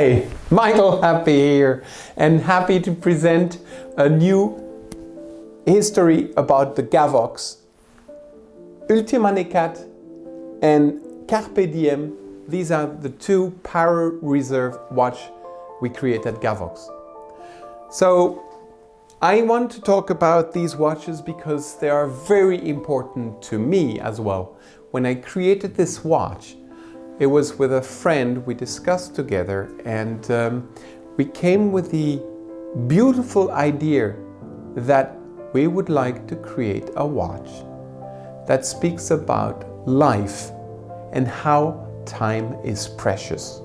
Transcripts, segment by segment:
Hi, Michael Happé here and happy to present a new history about the Gavox. Ultima Necat and Carpe Diem, these are the two Power Reserve watch we create at Gavox. So I want to talk about these watches because they are very important to me as well. When I created this watch, it was with a friend we discussed together and um, we came with the beautiful idea that we would like to create a watch that speaks about life and how time is precious.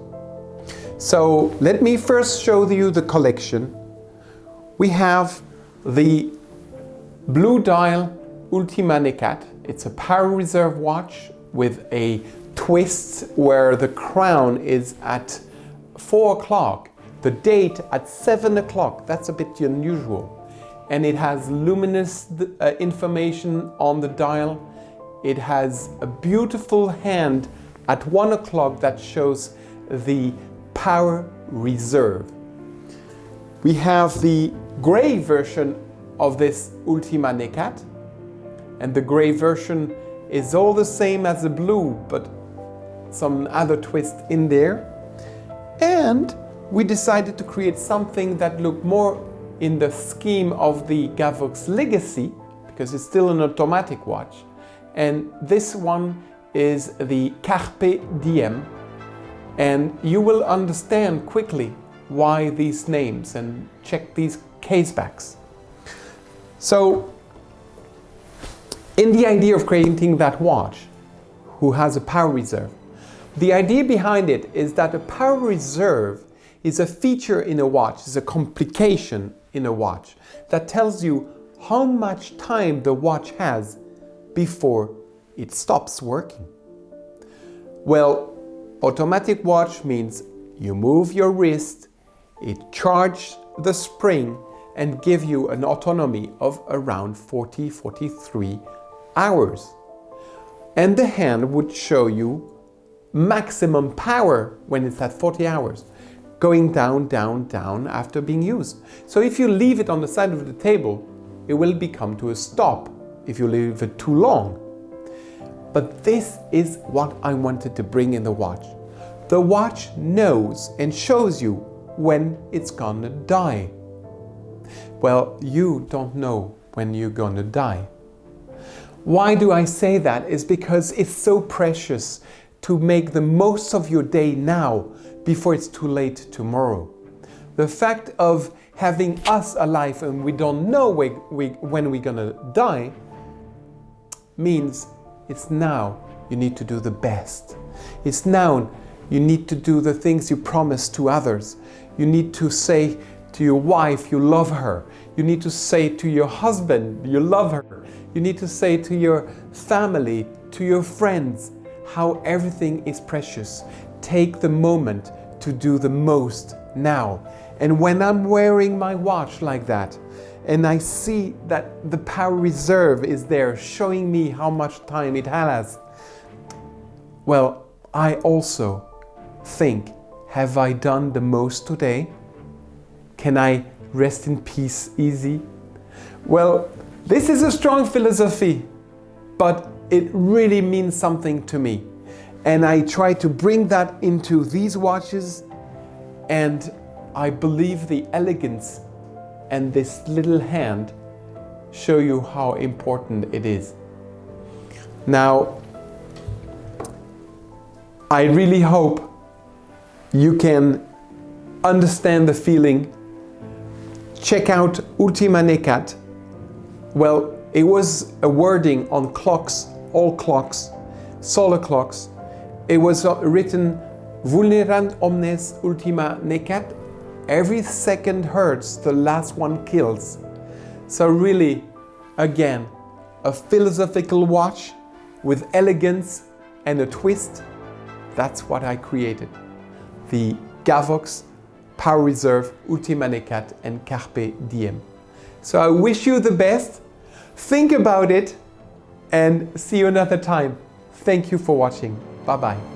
So let me first show you the collection. We have the Blue Dial Ultima Necat. It's a power reserve watch with a twist where the crown is at 4 o'clock, the date at 7 o'clock, that's a bit unusual. And it has luminous uh, information on the dial. It has a beautiful hand at 1 o'clock that shows the power reserve. We have the grey version of this Ultima Necat and the grey version is all the same as the blue but some other twist in there. And we decided to create something that looked more in the scheme of the Gavox Legacy, because it's still an automatic watch. And this one is the Carpe Diem. And you will understand quickly why these names and check these casebacks. So, in the idea of creating that watch, who has a power reserve, the idea behind it is that a power reserve is a feature in a watch, is a complication in a watch that tells you how much time the watch has before it stops working. Well, automatic watch means you move your wrist, it charges the spring and give you an autonomy of around 40-43 hours. And the hand would show you maximum power when it's at 40 hours, going down, down, down after being used. So if you leave it on the side of the table, it will become to a stop if you leave it too long. But this is what I wanted to bring in the watch. The watch knows and shows you when it's gonna die. Well, you don't know when you're gonna die. Why do I say that? Is because it's so precious to make the most of your day now before it's too late tomorrow. The fact of having us alive and we don't know we, we, when we're gonna die means it's now you need to do the best. It's now you need to do the things you promise to others. You need to say to your wife you love her. You need to say to your husband you love her. You need to say to your family, to your friends, how everything is precious. Take the moment to do the most now. And when I'm wearing my watch like that, and I see that the power reserve is there showing me how much time it has, well, I also think, have I done the most today? Can I rest in peace easy? Well, this is a strong philosophy, but it really means something to me. And I try to bring that into these watches and I believe the elegance and this little hand show you how important it is. Now, I really hope you can understand the feeling. Check out Ultima Necat. Well, it was a wording on clocks all clocks, solar clocks. It was written Vulnerant omnes ultima necat. Every second hurts, the last one kills. So really, again, a philosophical watch with elegance and a twist. That's what I created. The Gavox Power Reserve Ultima Necat and Carpe Diem. So I wish you the best. Think about it and see you another time. Thank you for watching. Bye bye.